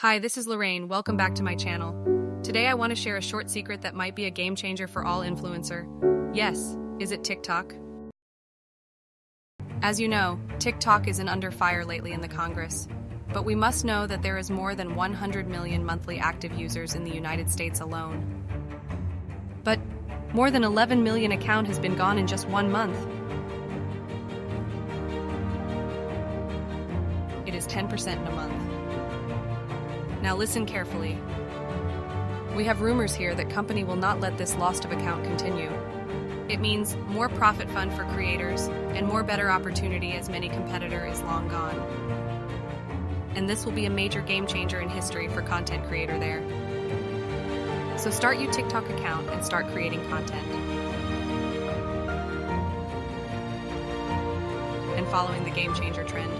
Hi, this is Lorraine. Welcome back to my channel. Today I want to share a short secret that might be a game changer for all influencer. Yes, is it TikTok? As you know, TikTok isn't under fire lately in the Congress. But we must know that there is more than 100 million monthly active users in the United States alone. But more than 11 million account has been gone in just one month. It is 10% in a month. Now listen carefully. We have rumors here that company will not let this lost of account continue. It means more profit fund for creators and more better opportunity as many competitor is long gone. And this will be a major game changer in history for content creator there. So start your TikTok account and start creating content. And following the game changer trend.